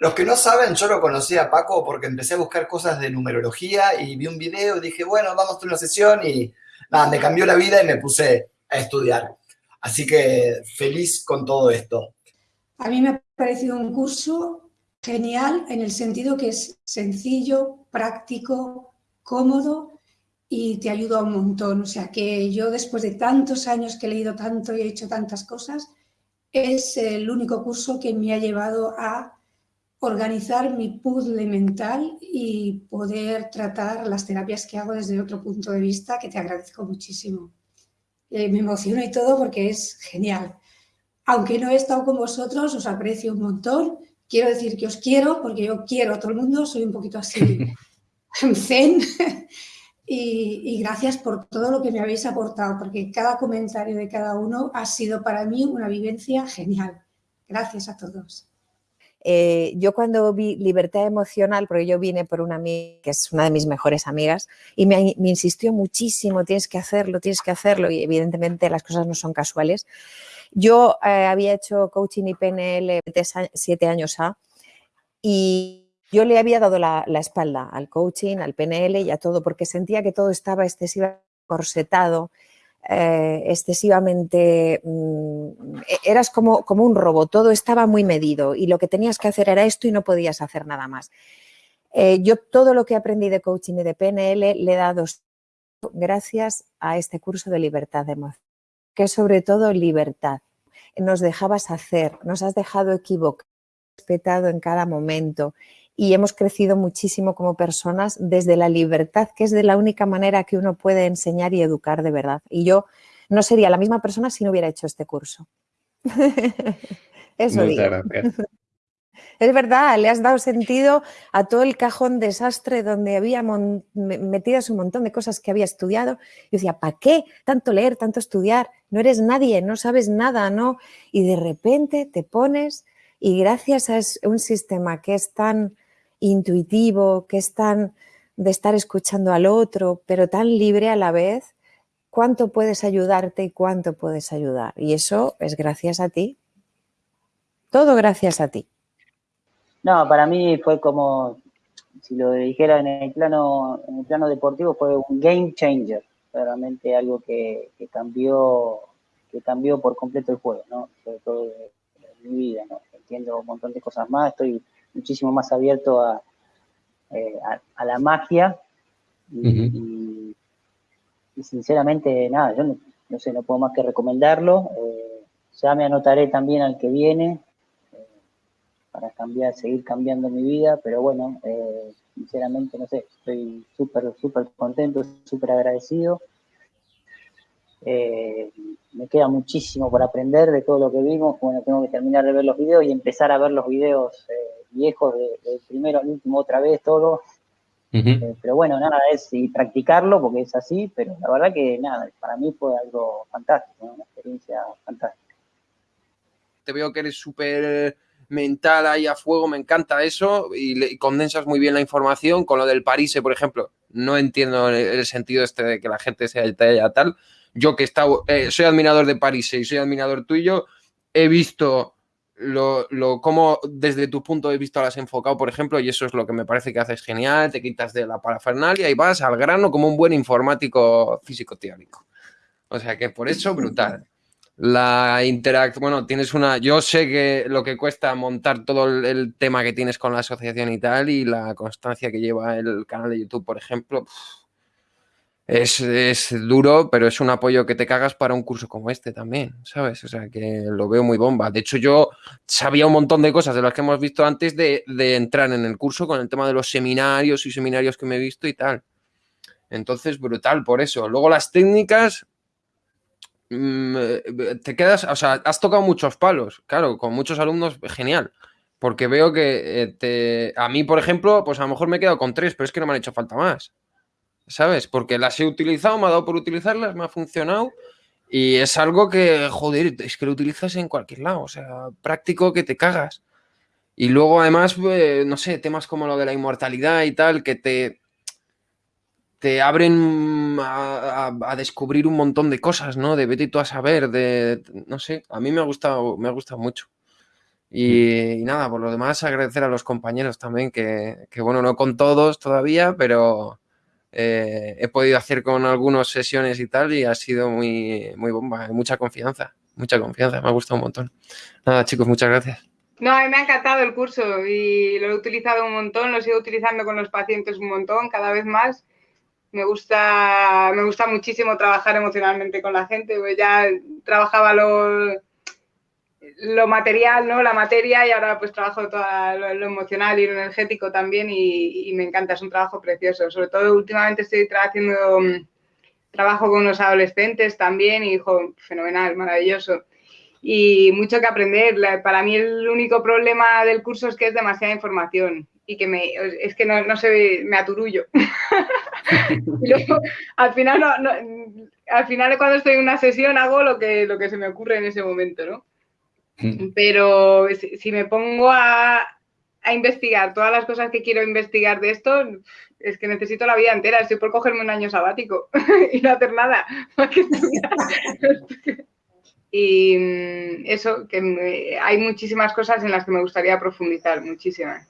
Los que no saben, yo lo conocí a Paco porque empecé a buscar cosas de numerología y vi un video y dije, bueno, vamos a una sesión y nada, me cambió la vida y me puse a estudiar. Así que feliz con todo esto. A mí me ha parecido un curso genial en el sentido que es sencillo, práctico, cómodo y te ayuda un montón. O sea que yo después de tantos años que he leído tanto y he hecho tantas cosas, es el único curso que me ha llevado a organizar mi puzzle mental y poder tratar las terapias que hago desde otro punto de vista, que te agradezco muchísimo. Eh, me emociono y todo porque es genial. Aunque no he estado con vosotros, os aprecio un montón. Quiero decir que os quiero porque yo quiero a todo el mundo, soy un poquito así zen. y, y gracias por todo lo que me habéis aportado, porque cada comentario de cada uno ha sido para mí una vivencia genial. Gracias a todos. Eh, yo cuando vi libertad emocional, porque yo vine por una amiga que es una de mis mejores amigas, y me, insistió muchísimo, tienes que hacerlo, tienes que hacerlo, y evidentemente las cosas no son casuales. Yo eh, había hecho coaching y PNL siete años A, y yo le había dado la, la, espalda al coaching, al PNL y a todo, porque sentía que todo estaba excesivamente corsetado, eh, excesivamente, mm, e-, eras como, como un robot, todo estaba muy medido y lo que tenías que hacer era esto y no podías hacer nada más. Eh, yo todo lo que aprendí de coaching y de PNL le he dado gracias a este curso de libertad de emoción, que sobre todo libertad. Nos dejabas hacer, nos has dejado equivocar, respetado en cada momento y hemos crecido muchísimo como personas desde la libertad, que es de la única manera que uno puede enseñar y educar de verdad. Y yo no sería la misma persona si no hubiera hecho este curso. Eso digo. Es verdad, le has dado sentido a todo el cajón desastre donde había metidas un montón de cosas que había estudiado. Y decía, ¿para qué tanto leer, tanto estudiar? No eres nadie, no sabes nada, ¿no? Y de repente te pones y gracias a un sistema que es tan intuitivo, que es tan de estar escuchando al otro, pero tan libre a la vez, cuánto puedes ayudarte y cuánto puedes ayudar. Y eso es gracias a ti. Todo gracias a ti. No, para mí fue como, si lo dijera en el plano, en el plano deportivo, fue un game changer. Realmente algo que, cambió que cambió por completo el juego, ¿no? Sobre todo en mi vida, ¿no? Entiendo un montón de cosas más, estoy muchísimo más abierto a, eh, a, la magia y, sinceramente, nada, yo no, sé, no puedo más que recomendarlo. Eh, ya me anotaré también al que viene eh, para cambiar, seguir cambiando mi vida, pero bueno, sinceramente, no sé, estoy súper, súper contento, súper agradecido. me queda muchísimo por aprender de todo lo que vimos, bueno, tengo que terminar de ver los videos y empezar a ver los videos viejos de, primero al último otra vez, todo. Eh, pero bueno, nada, es y practicarlo porque es así, pero la verdad que nada, para mí fue algo fantástico, una experiencia fantástica. Te veo que eres súper mental ahí a fuego, me encanta eso y, condensas muy bien la información con lo del París, por ejemplo. No entiendo el, sentido este de que la gente sea tal. Yo que he estado, eh, soy admirador de París y soy admirador tuyo, he visto lo, lo cómo desde tu punto de vista lo has enfocado, por ejemplo, y eso es lo que me parece que haces genial, te quitas de la parafernalia y vas al grano como un buen informático físico teórico. O sea que por eso, brutal. La interacción, bueno, tienes una, yo sé que lo que cuesta montar todo el, tema que tienes con la asociación y tal, y la constancia que lleva el canal de YouTube, por ejemplo, es, duro, pero es un apoyo que te cagas para un curso como este también, ¿sabes? O sea, que lo veo muy bomba. De hecho, yo sabía un montón de cosas de las que hemos visto antes de, entrar en el curso con el tema de los seminarios y seminarios que me he visto y tal. Entonces, brutal por eso. Luego las técnicas, mm, te quedas, o sea, has tocado muchos palos, claro, con muchos alumnos, genial. Porque veo que eh, te, a mí, por ejemplo, pues a lo mejor me he quedado con tres, pero es que no me han hecho falta más. ¿Sabes? Porque las he utilizado, me ha dado por utilizarlas, me ha funcionado y es algo que, joder, es que lo utilizas en cualquier lado, o sea, práctico que te cagas. Y luego además, pues, no sé, temas como lo de la inmortalidad y tal, que te, te abren a, descubrir un montón de cosas, ¿no? De vete tú a saber, de, no sé, a mí me ha gustado, me ha gustado mucho. Y, nada, por lo demás, agradecer a los compañeros también, que, bueno, no con todos todavía, pero eh, he podido hacer con algunas sesiones y tal, y ha sido muy, muy bomba, mucha confianza, mucha confianza, me ha gustado un montón. Nada, chicos, muchas gracias. No, a mí me ha encantado el curso y lo he utilizado un montón, lo sigo utilizando con los pacientes un montón, cada vez más. Me gusta, me gusta muchísimo trabajar emocionalmente con la gente, pues ya trabajaba lo, lo material, ¿no? La materia y ahora pues trabajo todo lo, emocional y lo energético también y, me encanta, es un trabajo precioso. Sobre todo últimamente estoy haciendo mm, trabajo con unos adolescentes también y, hijo, fenomenal, maravilloso y mucho que aprender. Para mí el único problema del curso es que es demasiada información y que me, es que no, no se me aturullo. al final, no, al final cuando estoy en una sesión hago lo que, lo que se me ocurre en ese momento, ¿no? Pero si, me pongo a, a, investigar todas las cosas que quiero investigar de esto, es que necesito la vida entera. Estoy por cogerme un año sabático y no hacer nada Y mm, eso, que hay muchísimas cosas en las que me gustaría profundizar, muchísimas.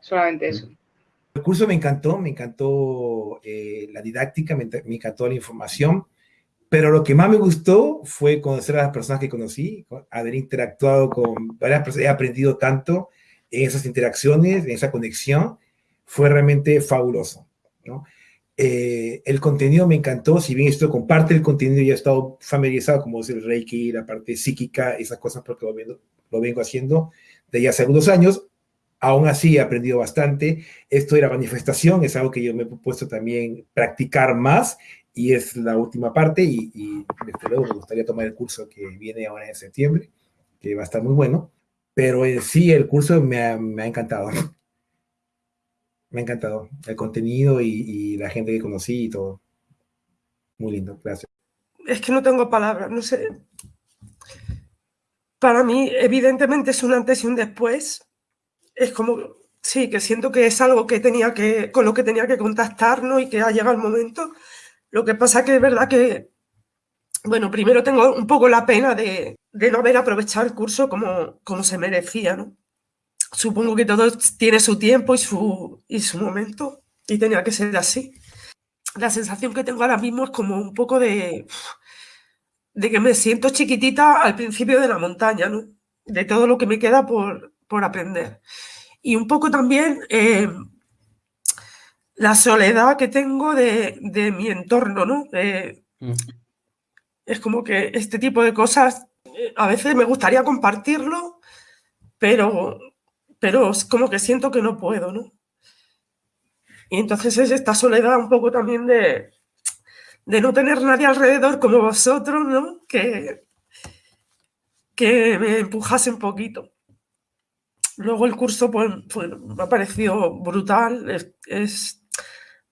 Solamente eso. El curso me encantó, me encantó eh, la didáctica, me, encantó la información, pero lo que más me gustó fue conocer a las personas que conocí, haber interactuado con varias personas, he aprendido tanto en esas interacciones, en esa conexión, fue realmente fabuloso. Eh, el contenido me encantó, si bien esto comparte el contenido, ya he estado familiarizado, como es el Reiki, la parte psíquica, esas cosas, porque lo, vengo, lo vengo haciendo de ya hace algunos años. Aún así he aprendido bastante. Esto de la manifestación es algo que yo me he propuesto también practicar más y es la última parte y, y desde luego me gustaría tomar el curso que viene ahora en septiembre, que va a estar muy bueno. Pero en sí el curso me me ha encantado me ha encantado el contenido y, la gente que conocí y todo. Muy lindo, gracias. Es que no tengo palabras, no sé. Para mí, evidentemente, es un antes y un después. Es como, sí, que siento que es algo que tenía que, con lo que tenía que contactarnos y que ha llegado el momento. Lo que pasa que es verdad que, bueno, primero tengo un poco la pena de, no haber aprovechado el curso como, como se merecía, ¿no? supongo que todo tiene su tiempo y su, y su momento y tenía que ser así. La sensación que tengo ahora mismo es como un poco de, de que me siento chiquitita al principio de la montaña, ¿no? De todo lo que me queda por, por aprender. Y un poco también eh, la soledad que tengo de, de mi entorno, ¿no? Mm. Es como que este tipo de cosas eh, a veces me gustaría compartirlo, pero pero es como que siento que no puedo, ¿no? Y entonces es esta soledad un poco también de, de no tener nadie alrededor como vosotros, ¿no? Que, que me empujase un poquito. Luego el curso pues, pues me ha parecido brutal, es,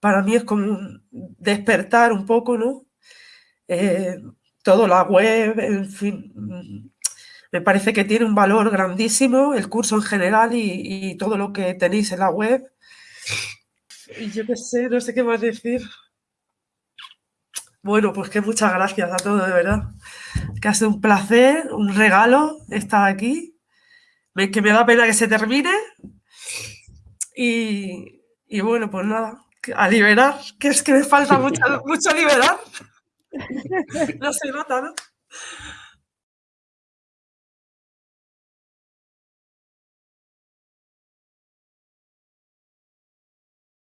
para mí es como despertar un poco, ¿no? Eh, todo la web, en fin, me parece que tiene un valor grandísimo el curso en general y, todo lo que tenéis en la web. Y yo qué sé, no sé qué más decir. Bueno, pues que muchas gracias a todos, de verdad. Que ha sido un placer, un regalo estar aquí. Que me da pena que se termine. Y, bueno, pues nada, a liberar, que es que me falta mucho, mucho liberar. No se nota, ¿no?